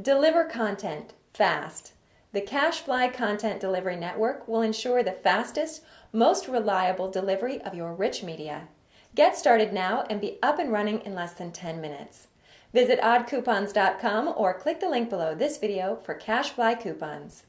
Deliver content fast. The CacheFly Content Delivery Network will ensure the fastest, most reliable delivery of your rich media. Get started now and be up and running in less than 10 minutes. Visit oddcoupons.com or click the link below this video for CacheFly coupons.